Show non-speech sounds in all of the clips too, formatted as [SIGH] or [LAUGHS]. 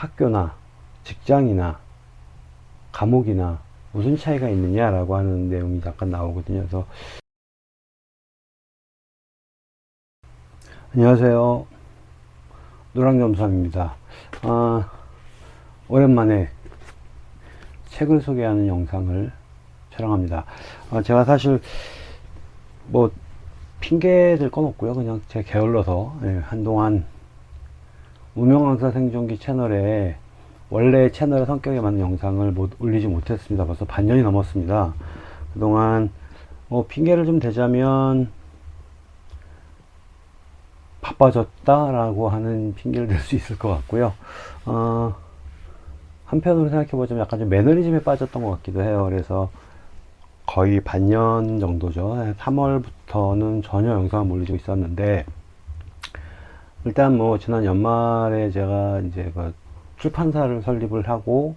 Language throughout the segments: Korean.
학교나 직장이나 감옥이나 무슨 차이가 있느냐라고 하는 내용이 잠깐 나오거든요. 그래서 안녕하세요. 노랑점삼입니다. 아, 오랜만에 책을 소개하는 영상을 촬영합니다. 아, 제가 사실 뭐 핑계 될건 없고요. 그냥 제가 게을러서 예, 한동안 무명 강사 생존기 채널에 원래 채널의 성격에 맞는 영상을 못 올리지 못했습니다. 벌써 반년이 넘었습니다. 그동안 뭐 핑계를 좀 대자면 바빠졌다라고 하는 핑계를 댈 수 있을 것 같고요. 어, 한편으로 생각해보자면 약간 좀 매너리즘에 빠졌던 것 같기도 해요. 그래서 거의 반년 정도죠. 3월부터는 전혀 영상을 올리고 있었는데, 일단 뭐 지난 연말에 제가 이제 그 출판사를 설립을 하고,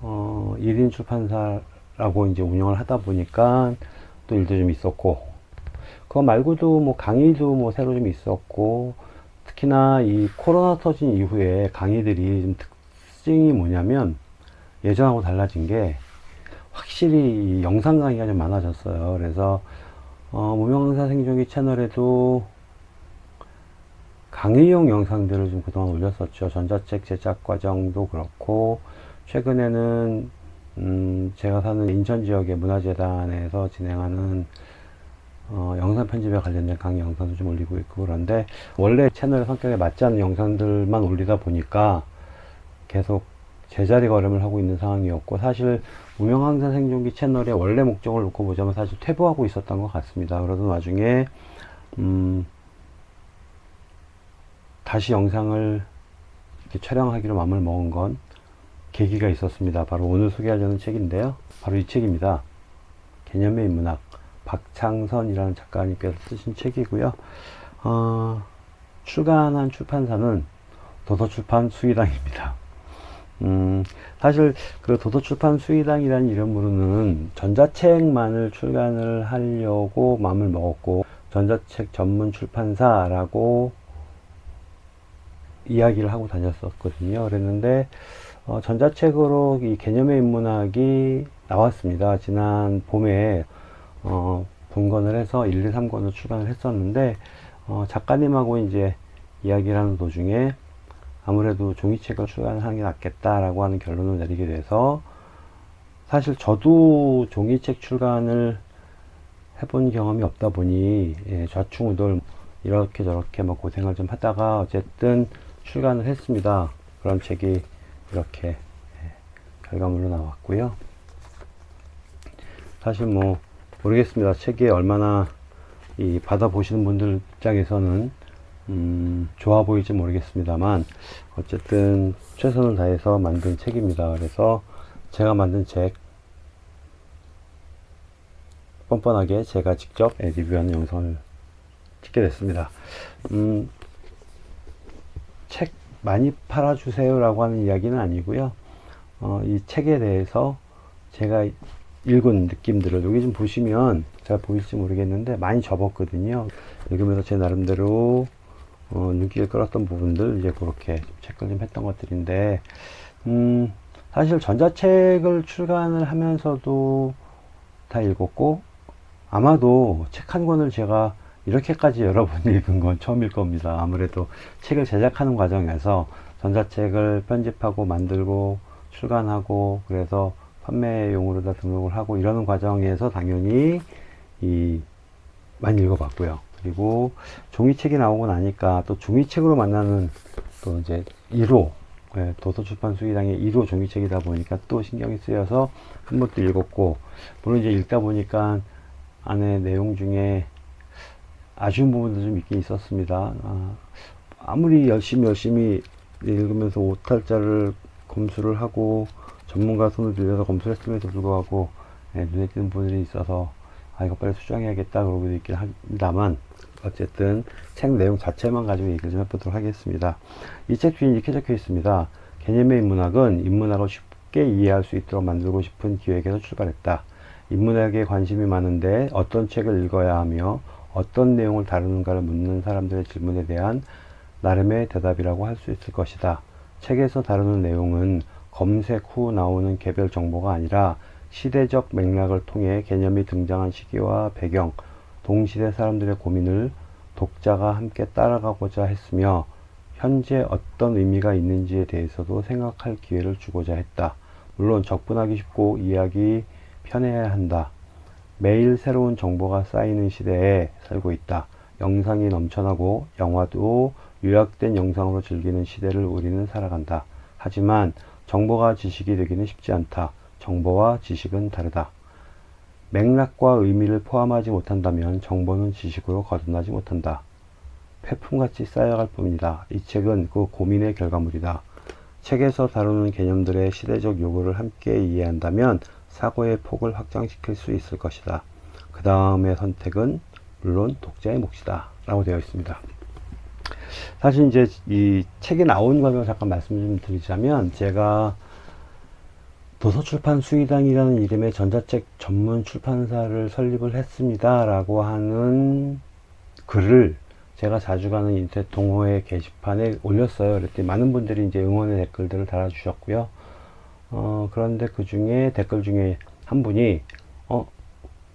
어, 1인 출판사라고 이제 운영을 하다 보니까 또 일도 좀 있었고, 그거 말고도 뭐 강의도 뭐 새로 좀 있었고, 특히나 이 코로나 터진 이후에 강의들이 좀 특징이 뭐냐면 예전하고 달라진 게 확실히 영상 강의가 좀 많아졌어요. 그래서 어, 무명강사 생존기 채널에도 강의용 영상들을 좀 그동안 올렸었죠. 전자책 제작 과정도 그렇고 최근에는 음, 제가 사는 인천 지역의 문화재단에서 진행하는 어, 영상 편집에 관련된 강의 영상도 좀 올리고 있고 그런데 원래 채널 성격에 맞지 않는 영상들만 올리다 보니까 계속 제자리 걸음을 하고 있는 상황이었고 사실 무명항사 생존기 채널의 원래 목적을 놓고 보자면 사실 퇴보하고 있었던 것 같습니다. 그러던 와중에 음, 다시 영상을 촬영하기로 마음을 먹은 건 계기가 있었습니다. 바로 오늘 소개하려는 책인데요. 바로 이 책입니다. 개념의 인문학 박창선이라는 작가님께서 쓰신 책이고요. 어, 출간한 출판사는 도서출판 수의당입니다. 음, 사실 그 도서출판 수의당이라는 이름으로는 전자책만을 출간을 하려고 마음을 먹었고 전자책 전문 출판사라고 이야기를 하고 다녔었거든요. 그랬는데 어, 전자책으로 이 개념의 인문학이 나왔습니다. 지난 봄에 어, 분권을 해서 1, 2, 3권을 출간을 했었는데 어, 작가님하고 이제 이야기를 하는 도중에 아무래도 종이책을 출간하는 게 낫겠다라고 하는 결론을 내리게 돼서 사실 저도 종이책 출간을 해본 경험이 없다 보니 예, 좌충우돌 이렇게 저렇게 뭐 고생을 좀 하다가 어쨌든 출간을 했습니다. 그런 책이 이렇게 예, 결과물로 나왔고요. 사실 뭐 모르겠습니다. 책이 얼마나 이 받아보시는 분들 입장에서는 음, 좋아 보일지 모르겠습니다만 어쨌든 최선을 다해서 만든 책입니다. 그래서 제가 만든 책 뻔뻔하게 제가 직접 리뷰하는 영상을 찍게 됐습니다. 음, 책 많이 팔아주세요 라고 하는 이야기는 아니고요. 어, 이 책에 대해서 제가 읽은 느낌들을 여기 좀 보시면 잘 보일지 모르겠는데 많이 접었거든요. 읽으면서 제 나름대로 어, 눈길을 끌었던 부분들 이제 그렇게 체크를 좀 했던 것들인데 음, 사실 전자책을 출간을 하면서도 다 읽었고 아마도 책 한 권을 제가 이렇게까지 [LAUGHS] 여러 번 읽은 건 처음일 겁니다. 아무래도 책을 제작하는 과정에서 전자책을 편집하고 만들고 출간하고 그래서 판매용으로 다 등록을 하고 이러는 과정에서 당연히 이 많이 읽어봤고요. 그리고 종이책이 나오고 나니까 또 종이책으로 만나는 또 이제 1호 예, 도서출판 수기당의 1호 종이책이다 보니까 또 신경이 쓰여서 한 번도 읽었고 물론 이제 읽다 보니까 안에 내용 중에 아쉬운 부분도 좀 있긴 있었습니다. 아, 무리 열심히 열심히 읽으면서 오탈자를 검수를 하고 전문가 손을 빌려서 검수를 했음에도 불구하고 예, 눈에 띄는 부분들이 있어서 아 이거 빨리 수정해야겠다 그러고도 있긴 합니다만 어쨌든 책 내용 자체만 가지고 얘기를 좀 해보도록 하겠습니다. 이책 뒤에 이렇게 적혀 있습니다. 개념의 인문학은 인문학을 쉽게 이해할 수 있도록 만들고 싶은 기획에서 출발했다. 인문학에 관심이 많은데 어떤 책을 읽어야 하며 어떤 내용을 다루는가를 묻는 사람들의 질문에 대한 나름의 대답이라고 할 수 있을 것이다. 책에서 다루는 내용은 검색 후 나오는 개별 정보가 아니라 시대적 맥락을 통해 개념이 등장한 시기와 배경, 동시대 사람들의 고민을 독자가 함께 따라가고자 했으며 현재 어떤 의미가 있는지에 대해서도 생각할 기회를 주고자 했다. 물론 접근하기 쉽고 이해하기 편해야 한다. 매일 새로운 정보가 쌓이는 시대에 살고 있다. 영상이 넘쳐나고 영화도 요약된 영상으로 즐기는 시대를 우리는 살아간다. 하지만 정보가 지식이 되기는 쉽지 않다. 정보와 지식은 다르다. 맥락과 의미를 포함하지 못한다면 정보는 지식으로 거듭나지 못한다. 폐품같이 쌓여갈 뿐이다. 이 책은 그 고민의 결과물이다. 책에서 다루는 개념들의 시대적 요구를 함께 이해한다면 사고의 폭을 확장시킬 수 있을 것이다. 그 다음의 선택은 물론 독자의 몫이다. 라고 되어 있습니다. 사실 이제 이 책이 나온 과정을 잠깐 말씀 좀 드리자면 제가 도서출판 수의당이라는 이름의 전자책 전문 출판사를 설립을 했습니다. 라고 하는 글을 제가 자주 가는 인터넷 동호회 게시판에 올렸어요. 그랬더니 많은 분들이 이제 응원의 댓글들을 달아주셨고요. 어, 그런데 그 중에 댓글 중에 한 분이, 어,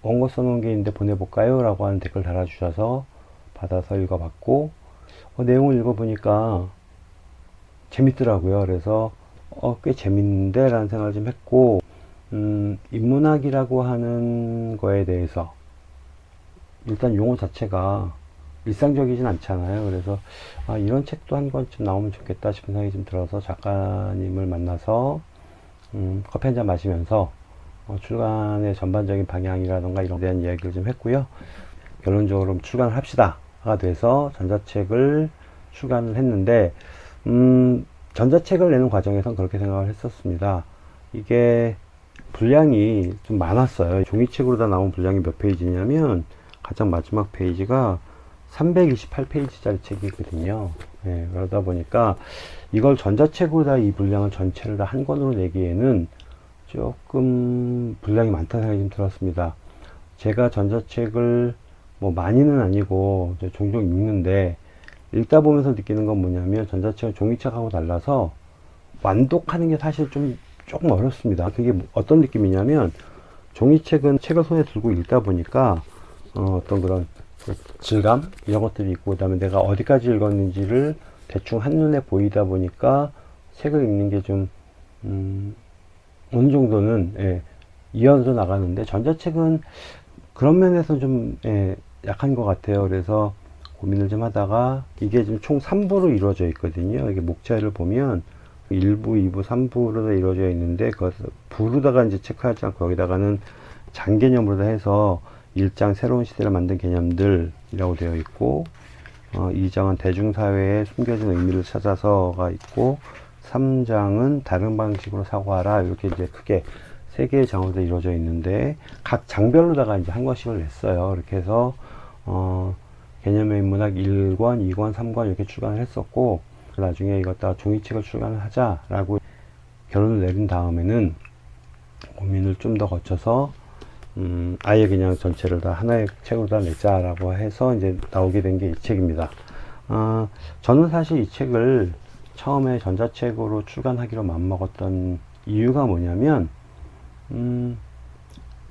원고 써놓은 게 있는데 보내볼까요? 라고 하는 댓글 달아주셔서 받아서 읽어봤고, 어, 내용을 읽어보니까 재밌더라고요. 그래서, 어, 꽤 재밌는데? 라는 생각을 좀 했고, 음, 인문학이라고 하는 거에 대해서, 일단 용어 자체가 일상적이진 않잖아요. 그래서 아, 이런 책도 한 권쯤 나오면 좋겠다 싶은 생각이 좀 들어서 작가님을 만나서 음, 커피 한 잔 마시면서 어, 출간의 전반적인 방향이라던가 이런 대한 이야기를 좀 했고요. 결론적으로 출간을 합시다 가 돼서 전자책을 출간을 했는데 음, 전자책을 내는 과정에선 그렇게 생각을 했었습니다. 이게 분량이 좀 많았어요. 종이책으로 다 나온 분량이 몇 페이지냐면 가장 마지막 페이지가 328페이지짜리 책이거든요. 예, 그러다 보니까 이걸 전자책으로 다이 분량을 전체를 다 한 권으로 내기에는 조금 분량이 많다는 생각이 좀 들었습니다. 제가 전자책을 뭐 많이는 아니고 종종 읽는데 읽다 보면서 느끼는 건 뭐냐면 전자책은 종이책하고 달라서 완독하는 게 사실 좀 조금 어렵습니다. 그게 어떤 느낌이냐면 종이책은 책을 손에 들고 읽다 보니까 어, 어떤 그런 질감 이런 것들이 있고 그 다음에 내가 어디까지 읽었는지를 대충 한눈에 보이다 보니까 책을 읽는 게좀 음, 어느 정도는 예, 이어서 나가는데 전자책은 그런 면에서 좀 예, 약한 것 같아요. 그래서 고민을 좀 하다가 이게 지금 총 3부로 이루어져 있거든요. 이게 목차를 보면 1부, 2부, 3부로 이루어져 있는데 그 부로다가 이제 체크하지 않고 여기다가는 장개념으로 해서 1장 새로운 시대를 만든 개념들이라고 되어 있고 어, 2장은 대중사회에 숨겨진 의미를 찾아서가 있고 3장은 다른 방식으로 사고하라 이렇게 이제 크게 세 개의 장으로 이루어져 있는데 각 장별로다가 이제 한 권씩을 냈어요. 이렇게 해서 어, 개념의 인문학 1권, 2권, 3권 이렇게 출간을 했었고 나중에 이것 다 종이책을 출간을 하자라고 결론을 내린 다음에는 고민을 좀 더 거쳐서 음, 아예 그냥 전체를 다 하나의 책으로 다 냈자라고 해서 이제 나오게 된 게 이 책입니다. 어, 저는 사실 이 책을 처음에 전자책으로 출간하기로 맘먹었던 이유가 뭐냐면, 음,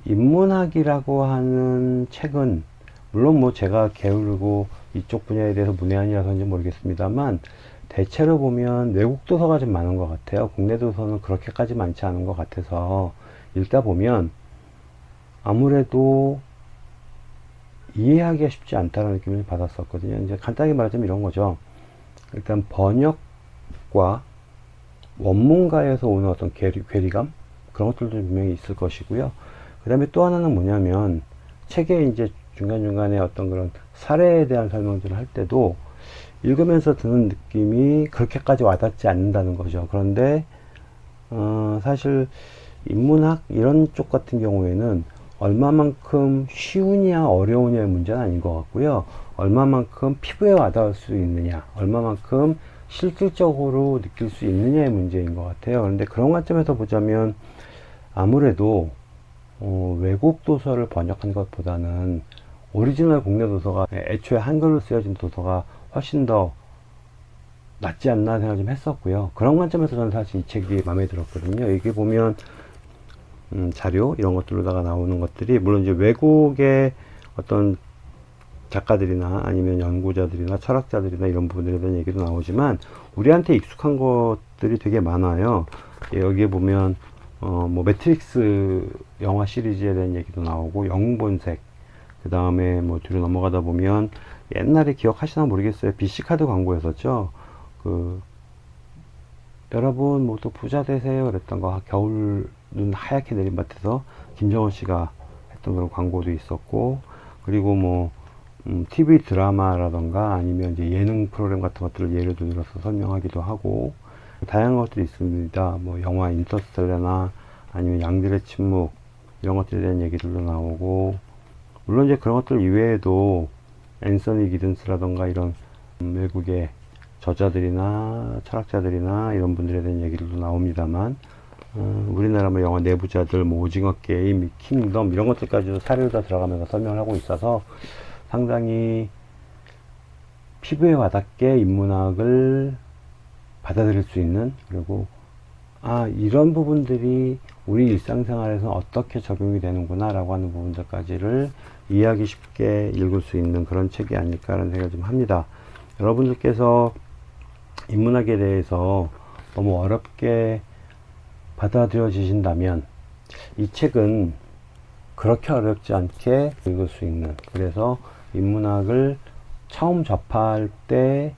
인문학이라고 하는 책은, 물론 뭐 제가 게으르고 이쪽 분야에 대해서 문외한이라서인지 모르겠습니다만, 대체로 보면 외국 도서가 좀 많은 것 같아요. 국내 도서는 그렇게까지 많지 않은 것 같아서, 읽다 보면, 아무래도 이해하기가 쉽지 않다는 느낌을 받았었거든요. 이제 간단히 말하자면 이런 거죠. 일단 번역과 원문가에서 오는 어떤 괴리, 괴리감 그런 것들도 분명히 있을 것이고요. 그 다음에 또 하나는 뭐냐면 책에 이제 중간중간에 어떤 그런 사례에 대한 설명들을 할 때도 읽으면서 드는 느낌이 그렇게까지 와닿지 않는다는 거죠. 그런데 어, 사실 인문학 이런 쪽 같은 경우에는 얼마만큼 쉬우냐 어려우냐의 문제는 아닌 것 같고요. 얼마만큼 피부에 와닿을 수 있느냐, 얼마만큼 실질적으로 느낄 수 있느냐의 문제인 것 같아요. 그런데 그런 관점에서 보자면 아무래도 어, 외국 도서를 번역한 것보다는 오리지널 국내 도서가 애초에 한글로 쓰여진 도서가 훨씬 더 낫지 않나 생각 좀 했었고요. 그런 관점에서 저는 사실 이 책이 마음에 들었거든요. 여기 보면 음, 자료 이런 것들로다가 나오는 것들이 물론 이제 외국의 어떤 작가들이나 아니면 연구자들이나 철학자들이나 이런 부분들에 대한 얘기도 나오지만 우리한테 익숙한 것들이 되게 많아요. 예, 여기에 보면 어, 뭐 매트릭스 영화 시리즈에 대한 얘기도 나오고 영웅본색 그 다음에 뭐 뒤로 넘어가다 보면 옛날에 기억하시나 모르겠어요. BC 카드 광고였었죠. 그 여러분 모두 부자 되세요 그랬던 거 겨울 눈 하얗게 내린 밭에서 김정은 씨가 했던 그런 광고도 있었고 그리고 뭐 음, TV 드라마라던가 아니면 이제 예능 프로그램 같은 것들을 예를 들어서 설명하기도 하고 다양한 것들이 있습니다. 뭐 영화 인터스텔라나 아니면 양들의 침묵 이런 것들에 대한 얘기들도 나오고 물론 이제 그런 것들 이외에도 앤서니 기든스라던가 이런 음, 외국의 저자들이나 철학자들이나 이런 분들에 대한 얘기들도 나옵니다만 어, 우리나라 뭐 영화 내부자들 뭐 오징어 게임 킹덤 이런 것들까지도 사례로 다 들어가면서 설명을 하고 있어서 상당히 피부에 와닿게 인문학을 받아들일 수 있는 그리고 아 이런 부분들이 우리 일상생활에서 어떻게 적용이 되는구나 라고 하는 부분들까지를 이해하기 쉽게 읽을 수 있는 그런 책이 아닐까 라는 생각을 좀 합니다. 여러분들께서 인문학에 대해서 너무 어렵게 받아들여지신다면 이 책은 그렇게 어렵지 않게 읽을 수 있는 그래서 인문학을 처음 접할 때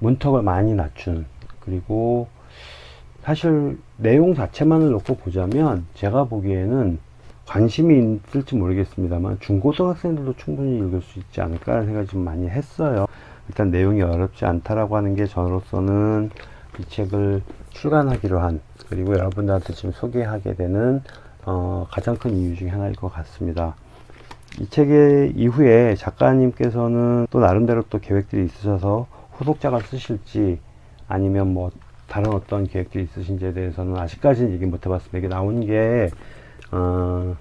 문턱을 많이 낮춘 그리고 사실 내용 자체만을 놓고 보자면 제가 보기에는 관심이 있을지 모르겠습니다만 중고등학생들도 충분히 읽을 수 있지 않을까 하는 생각을 좀 많이 했어요. 일단 내용이 어렵지 않다라고 하는 게 저로서는 이 책을 출간하기로 한 그리고 여러분들한테 지금 소개하게 되는 어, 가장 큰 이유 중에 하나일 것 같습니다. 이 책의 이후에 작가님께서는 또 나름대로 또 계획들이 있으셔서 후속작을 쓰실지 아니면 뭐 다른 어떤 계획들이 있으신지에 대해서는 아직까지는 얘기 못 해봤습니다. 이게 나온 게 어,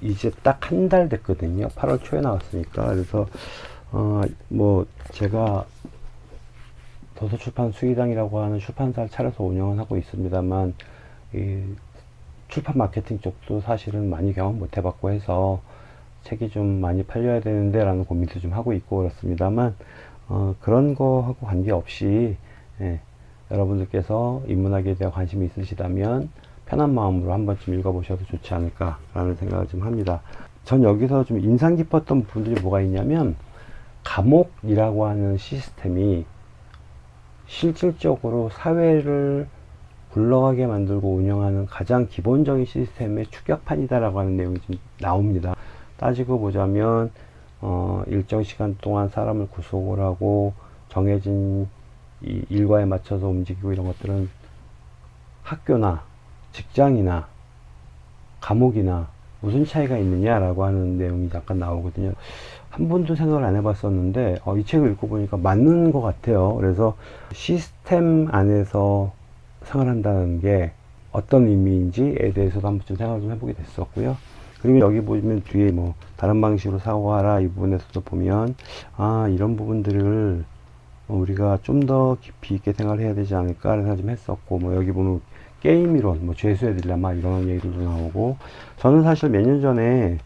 이제 딱 한 달 됐거든요. 8월 초에 나왔으니까 그래서 어, 뭐 제가 도서출판 수의당이라고 하는 출판사를 차려서 운영을 하고 있습니다만 이 출판 마케팅 쪽도 사실은 많이 경험 못 해봤고 해서 책이 좀 많이 팔려야 되는데 라는 고민도 좀 하고 있고 그렇습니다만 어, 그런 거하고 관계없이 예, 여러분들께서 인문학에 대한 관심이 있으시다면 편한 마음으로 한 번쯤 읽어보셔도 좋지 않을까 라는 생각을 좀 합니다. 전 여기서 좀 인상 깊었던 부분들이 뭐가 있냐면 감옥이라고 하는 시스템이 실질적으로 사회를 굴러가게 만들고 운영하는 가장 기본적인 시스템의 추격판이다라고 하는 내용이 좀 나옵니다. 따지고 보자면 어, 일정 시간 동안 사람을 구속을 하고 정해진 이 일과에 맞춰서 움직이고 이런 것들은 학교나 직장이나 감옥이나 무슨 차이가 있느냐라고 하는 내용이 잠깐 나오거든요. 한 번도 생각을 안 해봤었는데 어, 이 책을 읽고 보니까 맞는 것 같아요. 그래서 시스템 안에서 생활한다는 게 어떤 의미인지에 대해서도 한 번쯤 생각을 좀 해보게 됐었고요. 그리고 여기 보면 뒤에 뭐 다른 방식으로 사고하라 이 부분에서도 보면 아 이런 부분들을 우리가 좀 더 깊이 있게 생각을 해야 되지 않을까 하는 생각 좀 했었고 뭐 여기 보면 게임 이론 뭐 죄수의 딜레마 이런 얘기들도 나오고 저는 사실 몇 년 전에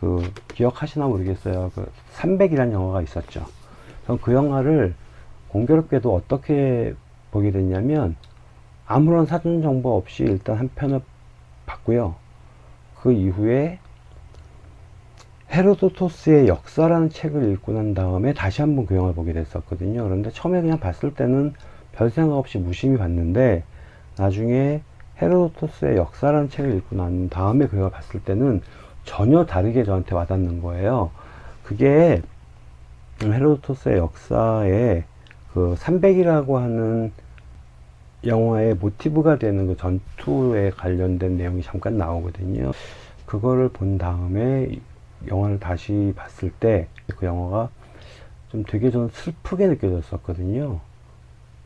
그 기억하시나 모르겠어요. 그 300이라는 영화가 있었죠. 그 영화를 공교롭게도 어떻게 보게 됐냐면 아무런 사전 정보 없이 일단 한 편을 봤고요. 그 이후에 헤로도토스의 역사라는 책을 읽고 난 다음에 다시 한번 그 영화를 보게 됐었거든요. 그런데 처음에 그냥 봤을 때는 별 생각 없이 무심히 봤는데 나중에 헤로도토스의 역사라는 책을 읽고 난 다음에 그걸 봤을 때는 전혀 다르게 저한테 와닿는 거예요. 그게 헤로도토스의 역사에 그 300이라고 하는 영화의 모티브가 되는 그 전투에 관련된 내용이 잠깐 나오거든요. 그거를 본 다음에 영화를 다시 봤을 때 그 영화가 좀 되게 좀 슬프게 느껴졌었거든요.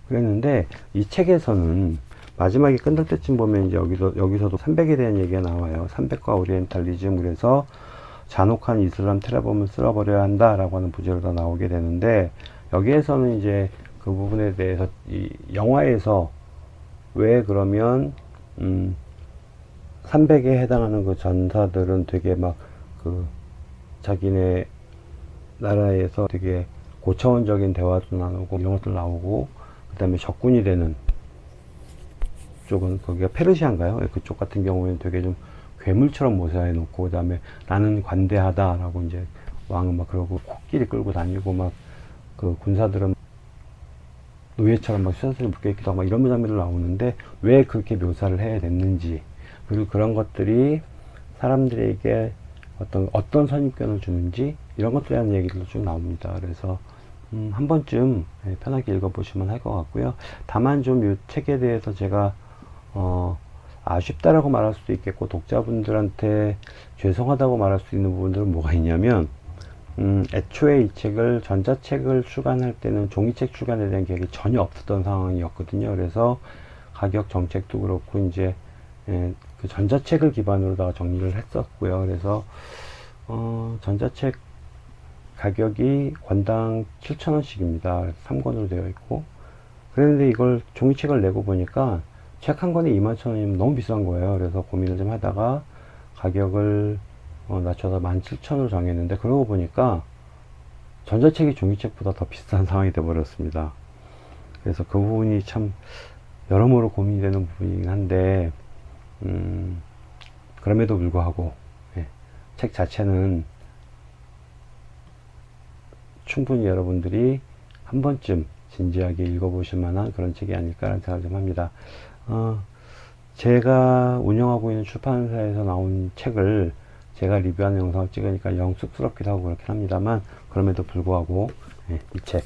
그랬는데 이 책에서는 마지막에 끝날 때쯤 보면 이제 여기서 여기서도 300에 대한 얘기가 나와요. 300과 오리엔탈리즘 그래서 잔혹한 이슬람 테러범을 쓸어버려야 한다라고 하는 부제로 다 나오게 되는데 여기에서는 이제 그 부분에 대해서 이 영화에서 왜 그러면 음 300에 해당하는 그 전사들은 되게 막 그 자기네 나라에서 되게 고차원적인 대화도 나누고 이런 것들 나오고 그 다음에 적군이 되는 쪽은 거기가 페르시아인가요? 예, 그쪽 같은 경우에는 되게 좀 괴물처럼 모사해 놓고 그 다음에 나는 관대하다라고 이제 왕은 막 그러고 코끼리 끌고 다니고 막 그 군사들은 노예처럼 막 수선스를 묶여있기도 하고 막 이런 장면들 나오는데 왜 그렇게 묘사를 해야 됐는지 그리고 그런 것들이 사람들에게 어떤 어떤 선입견을 주는지 이런 것들에 대한 얘기들도 쭉 나옵니다. 그래서 음, 한 번쯤 예, 편하게 읽어보시면 할 것 같고요. 다만 좀 이 책에 대해서 제가 어, 아쉽다라고 말할 수도 있겠고 독자분들한테 죄송하다고 말할 수 있는 부분들은 뭐가 있냐면 음, 애초에 이 책을 전자책을 출간할 때는 종이책 출간에 대한 계획이 전혀 없었던 상황이었거든요. 그래서 가격 정책도 그렇고 이제 예, 그 전자책을 기반으로다가 정리를 했었고요. 그래서 어, 전자책 가격이 권당 7,000원씩입니다. 3권으로 되어 있고 그런데 이걸 종이책을 내고 보니까 책 한 권에 21,000원이면 너무 비싼 거예요. 그래서 고민을 좀 하다가 가격을 어, 낮춰서 17,000원으로 정했는데 그러고 보니까 전자책이 종이책보다 더 비싼 [LAUGHS] 상황이 되어버렸습니다. 그래서 그 부분이 참 여러모로 고민이 되는 부분이긴 한데 음, 그럼에도 불구하고 예, 책 자체는 충분히 여러분들이 한 번쯤 진지하게 읽어보실 만한 그런 책이 아닐까라는 생각을 좀 합니다. 어, 제가 운영하고 있는 출판사에서 나온 책을 제가 리뷰하는 영상을 찍으니까 영 쑥스럽기도 하고 그렇긴 합니다만 그럼에도 불구하고 예, 이책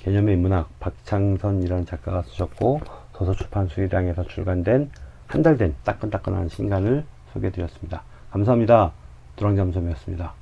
개념의 인문학 박창선이라는 작가가 쓰셨고 도서출판 수의량에서 출간된 한 달 된 따끈따끈한 신간을 소개해 드렸습니다. 감사합니다. 두랑잠섬이었습니다.